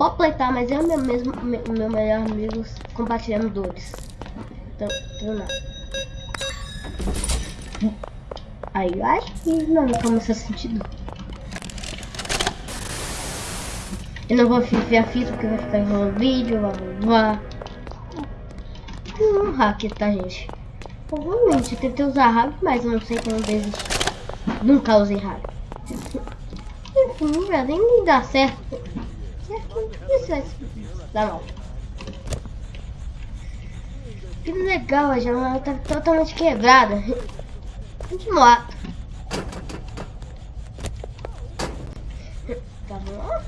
pode pleitar, mas eu meu mesmo, meu, meu melhor amigo compartilhando dores. Então, então não. Aí eu acho que não começa a sentir dor. Eu não vou a fita porque vai ficar enrolando vídeo, blá blá blá. Um hack, tá gente? Provavelmente eu tentei usar hack, mas eu não sei como desistir. Nunca usei hack. Enfim, velho, nem dá certo. Isso vai dar mal. Que legal, a janela tá totalmente quebrada. De. Tá bom?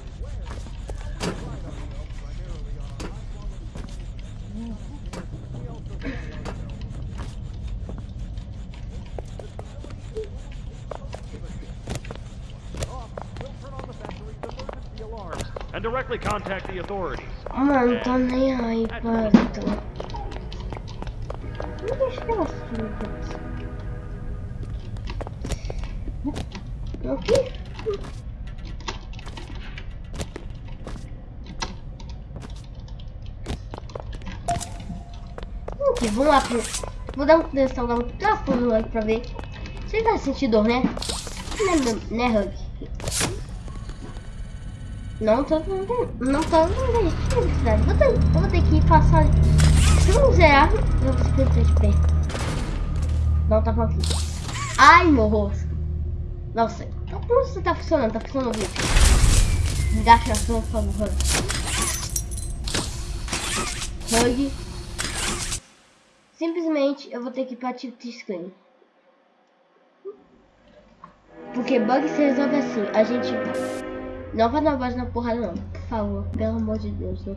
And directly contact the authorities. Mano, tô nem aí tu. Não deixa ela Aqui? Ok, vamos lá pro... Vou dar um testar, dar um trapo no Hug pra ver. Você vai sentir dor, né? Né, né Hug? Não tô não tô felicidade. Vou ter, eu vou ter que passar. Se não zerar, eu vou ficar de pé. Não tá aqui. Ai, meu rosto. Nossa, como você tá funcionando? Tá funcionando o vídeo. Me dá a chance, por favor. Hug. Simplesmente eu vou ter que ir pra tilt screen. Porque bug se resolve assim. A gente não vai dar base na porrada não. Por favor, pelo amor de Deus. Não,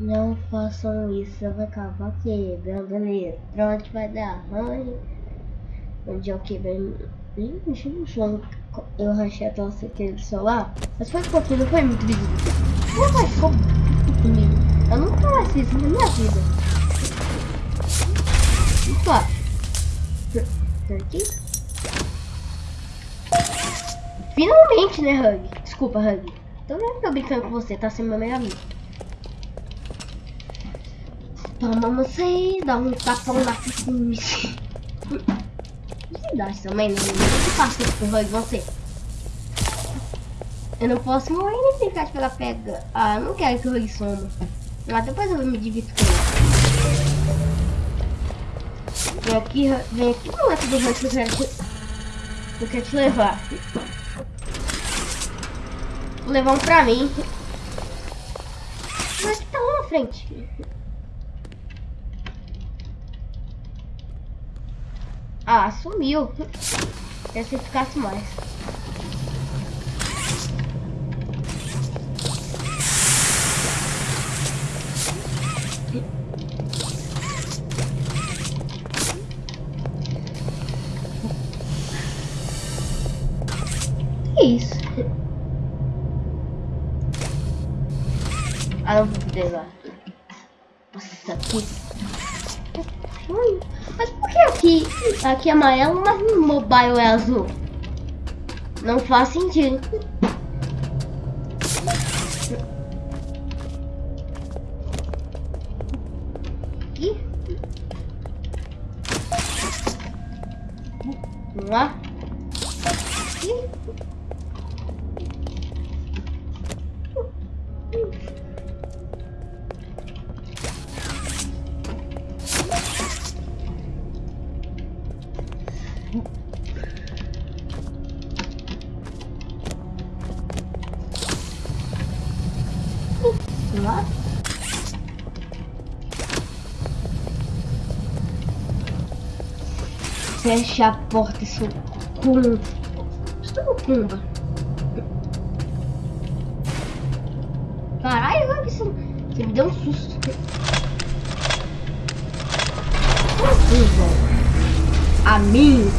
não façam isso. Vai acabar quebrando ali. Pronto, vai dar ruim. Dia eu quebrei. Ih, mexi no chão. Eu rachei a tosse aqui do celular. Mas foi um pouquinho, não foi muito visível. Não vai ficou comigo. Eu nunca mais fiz isso na minha vida. O que acha? Aqui? Finalmente, né, Hug? Desculpa, Hug. Tô, tô brincando com você, tá sendo meu melhor amigo. Toma você, dá um tapão na foice. Verdade também, não é muito fácil com o Hug, você. Eu não posso morrer nem brincar de pegar pega. Ah, não quero que o Hug soma. Mas depois eu vou me dividir com ele. Vem aqui, vem aqui, não é do Hug que eu quero te, eu quero te levar. Vou levar um pra mim. Mas tá lá na frente. Ah, sumiu. Quer se ficasse mais. Eu vou poder lá. Nossa. Mas por que aqui, aqui é amarelo, mas no mobile é azul? Não faz sentido. Vamos lá. Lá. Fecha a porta, seu cu. Estou cumba. Caralho, você, você me deu um susto. Assim, velho. A mim.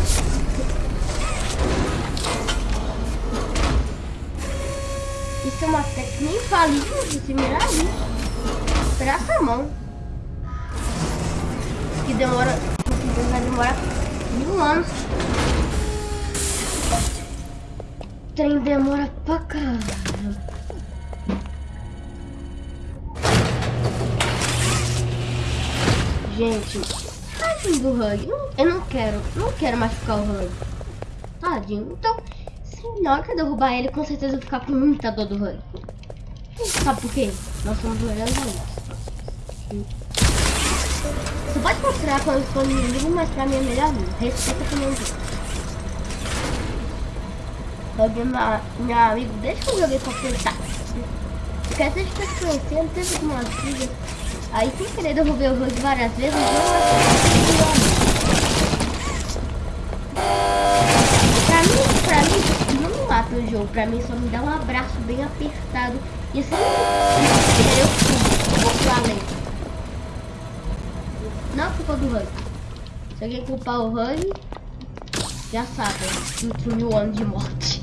Nem fale isso, se mirar ali. A mão. Que demora. Vai demorar mil anos. O trem demora pra caralho. Gente, tadinho do rug. Eu não quero, não quero machucar o rug. Tadinho. Então, se na hora que eu derrubar ele, com certeza eu vou ficar com muita dor do Hug. Sabe por quê? Nós somos melhores amigos. Você pode mostrar quando eu sou inimigo, mas pra mim é melhor amigo. Respeita também o Hug é meu amigo desde que eu joguei com ele, tá? Porque a gente tá se conhecendo, teve uma filha. Aí sem querer derrubei o Hug várias vezes, Pra mim, pra mim, não mata o jogo, pra mim só me dá um abraço bem apertado. E assim, eu. Não é culpa do Hug. Se alguém culpar o Hug, já sabe, 5 mil anos de morte.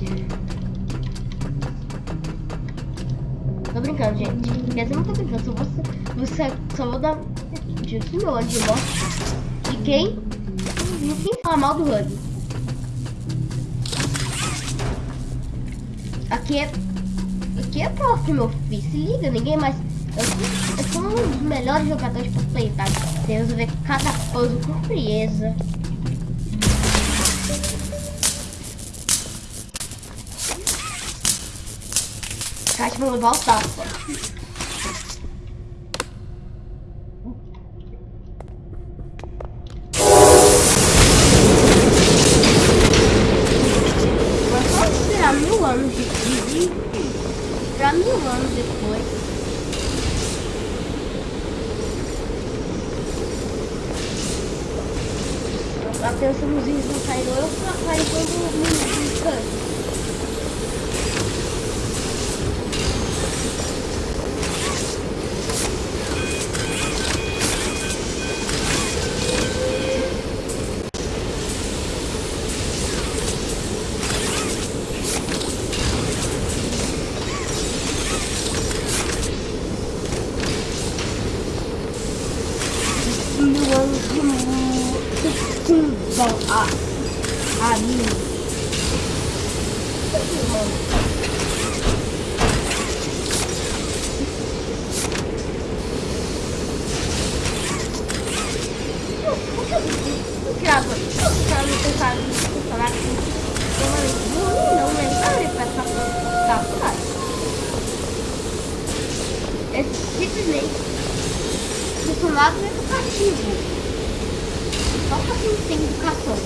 Tô brincando, gente. Quer dizer, não tô brincando. Só vou, você, só vou dar 5 mil anos de morte de quem? De quem fala mal do Hug. Aqui é. Aqui é prof, meu filho. Se liga, ninguém mais. Eu, eu sou um dos melhores jogadores por play, tá? Você resolver cada coisa com frieza. Kátia vai levar o tapa. Mas só esperar mil anos de vídeo. Esperar mil anos depois. Atenção, os vídeos não saíram. Eu falei quando no canto. A mim. Grava, tá teclado, no teclado, não pra essa tá É simplesmente educativo. Só pra quem tem educação.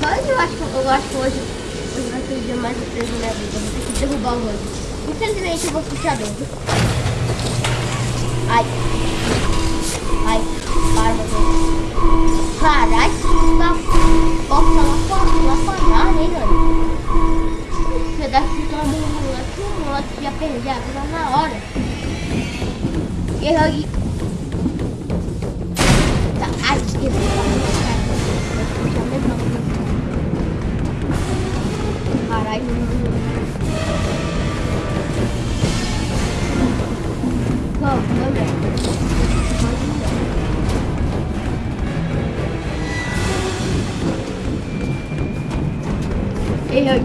Mas eu acho eu acho que hoje, hoje vai ser o dia mais difícil da minha vida. Vou ter que derrubar o hoje. Infelizmente eu vou ficar dentro. Ai. Ai. Para, meu Deus. Caralho da porta lá fora, lá fora, hein, mano? Você deve ficar no moleque, o moleque ia perder a vida na hora. E aí... Tá, ai, que Caralho, Vamos, vamos. Ei, oi.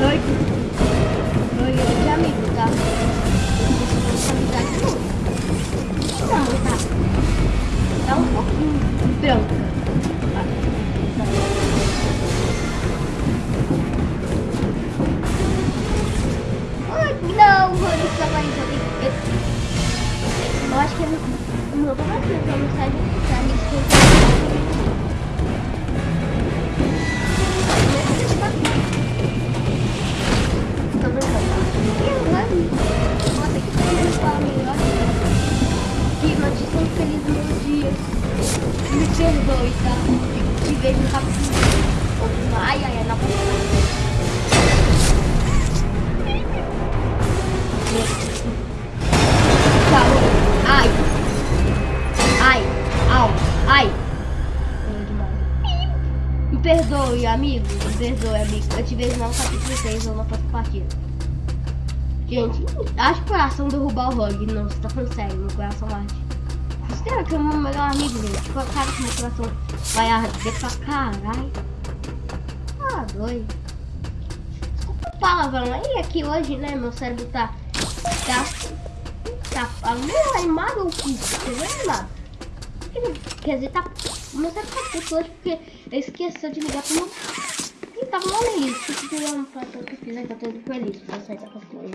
Oi. Oi, oi, de amigo, tá? Amizade não. Não, tá. Tá um pouquinho branca. Que meu pai vai ter uma mensagem pra me esquecer. Que notícia infeliz no dia. Me perdoe, tá? Te vejo rápido. Me perdoe, amigo. Me perdoe, amigo. Eu te vejo no capítulo 6 ou na próxima partida. Gente, acho que o coração derrubar o Rogue. Não, você tá falando sério, meu coração arte. Será que é o meu melhor amigo, gente? Tipo, cara que meu coração vai arder pra caralho. Ah, doido. Desculpa o palavrão aí, aqui hoje, né? Meu cérebro tá. Tá. Tá meio animado ou que? Você viu animado? Quer dizer, tá. Tá puto hoje porque ele esqueceu de ligar pro meu. E tava mal feliz. Se quiser um patrão que fizer, tá todo feliz. Pra sair da captura.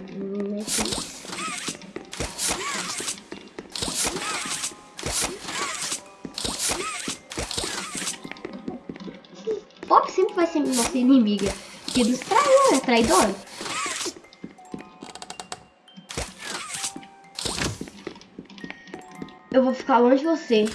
Pop sempre vai ser nossa inimiga. Que dos traidores, é traidor. Eu vou ficar longe de você.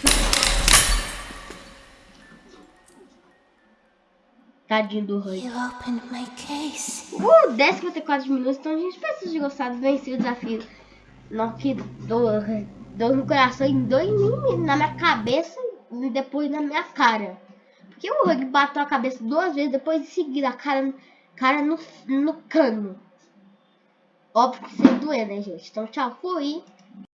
Tadinho do Rui. You opened my case. Uh, 10 54 minutos. Então, gente, espero que vocês tenham gostado. Venci o desafio. Não, que dor, dor no coração e dor em mim, na minha cabeça e depois na minha cara. Porque o Rug bateu a cabeça duas vezes, depois de seguir a cara, cara no, no cano. Óbvio que sem doer, né, gente? Então, tchau, fui.